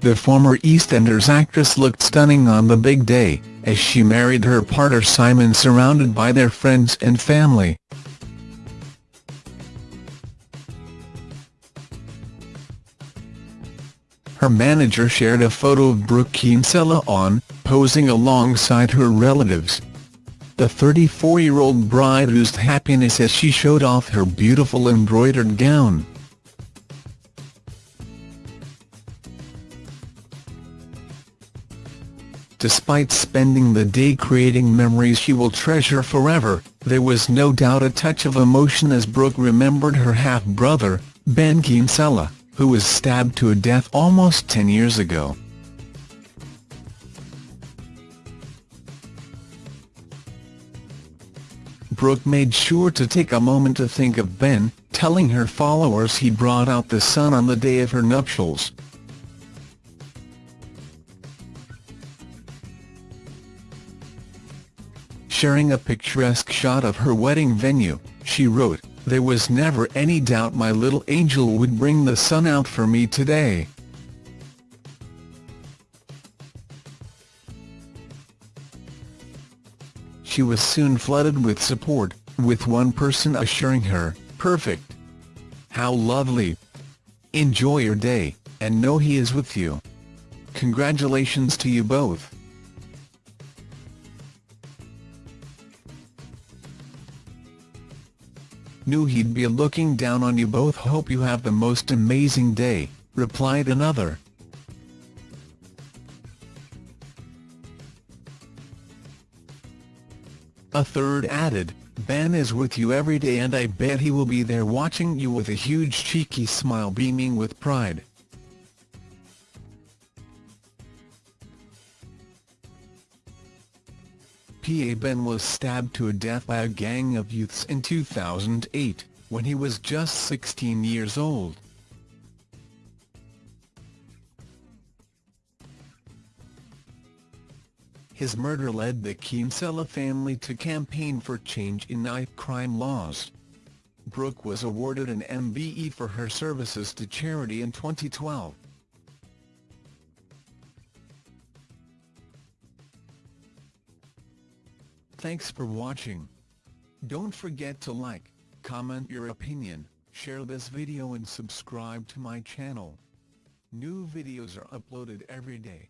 the former EastEnders actress looked stunning on the big day, as she married her partner Simon surrounded by their friends and family. Her manager shared a photo of Brooke Kinsella on, posing alongside her relatives. The 34-year-old bride oozed happiness as she showed off her beautiful embroidered gown. Despite spending the day creating memories she will treasure forever, there was no doubt a touch of emotion as Brooke remembered her half-brother, Ben Kinsella who was stabbed to death almost 10 years ago. Brooke made sure to take a moment to think of Ben, telling her followers he brought out the sun on the day of her nuptials. Sharing a picturesque shot of her wedding venue, she wrote, there was never any doubt my little angel would bring the sun out for me today. She was soon flooded with support, with one person assuring her, perfect. How lovely. Enjoy your day, and know he is with you. Congratulations to you both. Knew he'd be looking down on you both hope you have the most amazing day, replied another. A third added, Ben is with you every day and I bet he will be there watching you with a huge cheeky smile beaming with pride. PA Ben was stabbed to death by a gang of youths in 2008, when he was just 16 years old. His murder led the Kinsella family to campaign for change in knife crime laws. Brooke was awarded an MBE for her services to charity in 2012. Thanks for watching. Don't forget to like, comment your opinion, share this video and subscribe to my channel. New videos are uploaded every day.